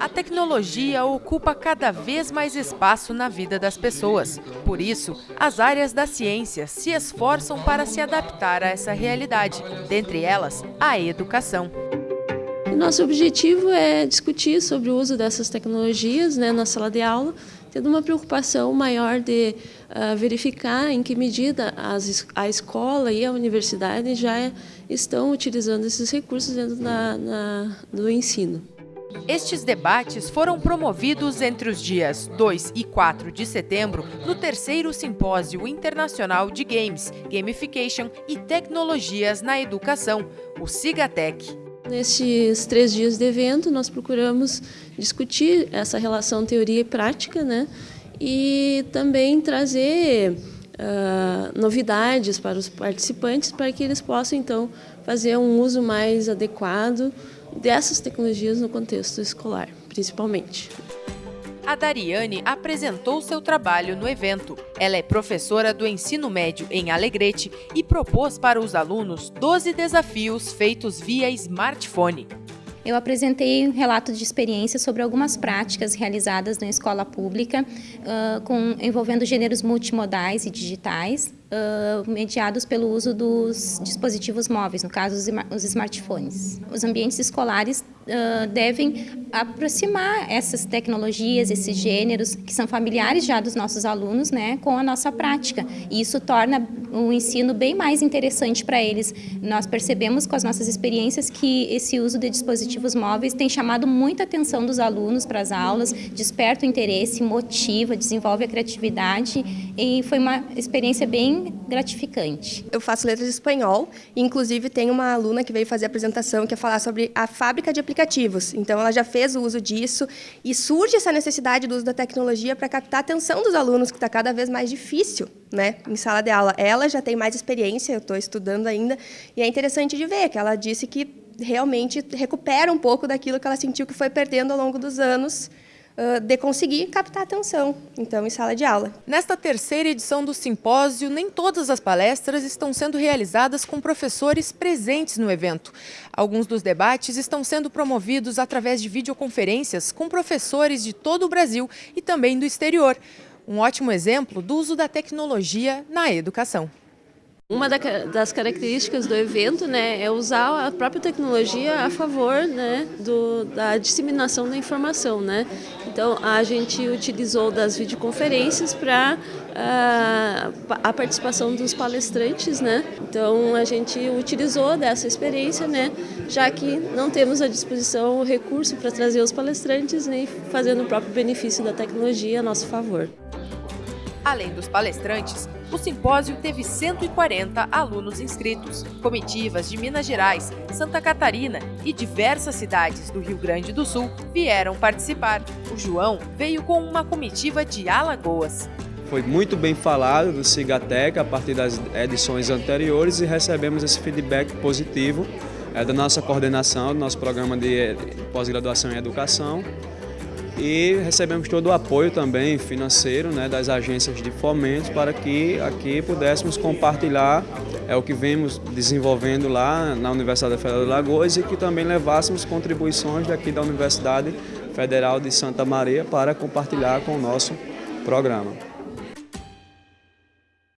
A tecnologia ocupa cada vez mais espaço na vida das pessoas. Por isso, as áreas da ciência se esforçam para se adaptar a essa realidade, dentre elas, a educação. Nosso objetivo é discutir sobre o uso dessas tecnologias né, na sala de aula, tendo uma preocupação maior de uh, verificar em que medida as, a escola e a universidade já estão utilizando esses recursos dentro da, na, do ensino. Estes debates foram promovidos entre os dias 2 e 4 de setembro no terceiro Simpósio Internacional de Games, Gamification e Tecnologias na Educação, o SIGATEC. Nestes três dias de evento, nós procuramos discutir essa relação teoria e prática, né? e também trazer uh, novidades para os participantes, para que eles possam, então, fazer um uso mais adequado dessas tecnologias no contexto escolar, principalmente a Dariane apresentou seu trabalho no evento. Ela é professora do ensino médio em Alegrete e propôs para os alunos 12 desafios feitos via smartphone. Eu apresentei um relato de experiência sobre algumas práticas realizadas na escola pública, uh, com, envolvendo gêneros multimodais e digitais, uh, mediados pelo uso dos dispositivos móveis, no caso os smartphones. Os ambientes escolares uh, devem aproximar essas tecnologias, esses gêneros, que são familiares já dos nossos alunos, né, com a nossa prática. E isso torna o ensino bem mais interessante para eles. Nós percebemos com as nossas experiências que esse uso de dispositivos móveis tem chamado muita atenção dos alunos para as aulas, desperta o interesse, motiva, desenvolve a criatividade e foi uma experiência bem gratificante. Eu faço letras de espanhol inclusive, tem uma aluna que veio fazer a apresentação que ia falar sobre a fábrica de aplicativos. Então, ela já fez o uso disso e surge essa necessidade do uso da tecnologia para captar a atenção dos alunos, que está cada vez mais difícil né, em sala de aula. Ela já tem mais experiência, eu estou estudando ainda, e é interessante de ver que ela disse que realmente recupera um pouco daquilo que ela sentiu que foi perdendo ao longo dos anos, de conseguir captar atenção, então, em sala de aula. Nesta terceira edição do simpósio, nem todas as palestras estão sendo realizadas com professores presentes no evento. Alguns dos debates estão sendo promovidos através de videoconferências com professores de todo o Brasil e também do exterior. Um ótimo exemplo do uso da tecnologia na educação. Uma das características do evento né, é usar a própria tecnologia a favor né, do, da disseminação da informação. Né? Então, a gente utilizou das videoconferências para a, ah, a participação dos palestrantes. Né? Então, a gente utilizou dessa experiência, né, já que não temos à disposição o recurso para trazer os palestrantes, nem fazendo o próprio benefício da tecnologia a nosso favor. Além dos palestrantes, o simpósio teve 140 alunos inscritos. Comitivas de Minas Gerais, Santa Catarina e diversas cidades do Rio Grande do Sul vieram participar. O João veio com uma comitiva de Alagoas. Foi muito bem falado do Cigatec a partir das edições anteriores e recebemos esse feedback positivo é, da nossa coordenação, do nosso programa de pós-graduação em educação e recebemos todo o apoio também financeiro né, das agências de fomento para que aqui pudéssemos compartilhar é, o que vemos desenvolvendo lá na Universidade Federal de Lagoas e que também levássemos contribuições daqui da Universidade Federal de Santa Maria para compartilhar com o nosso programa.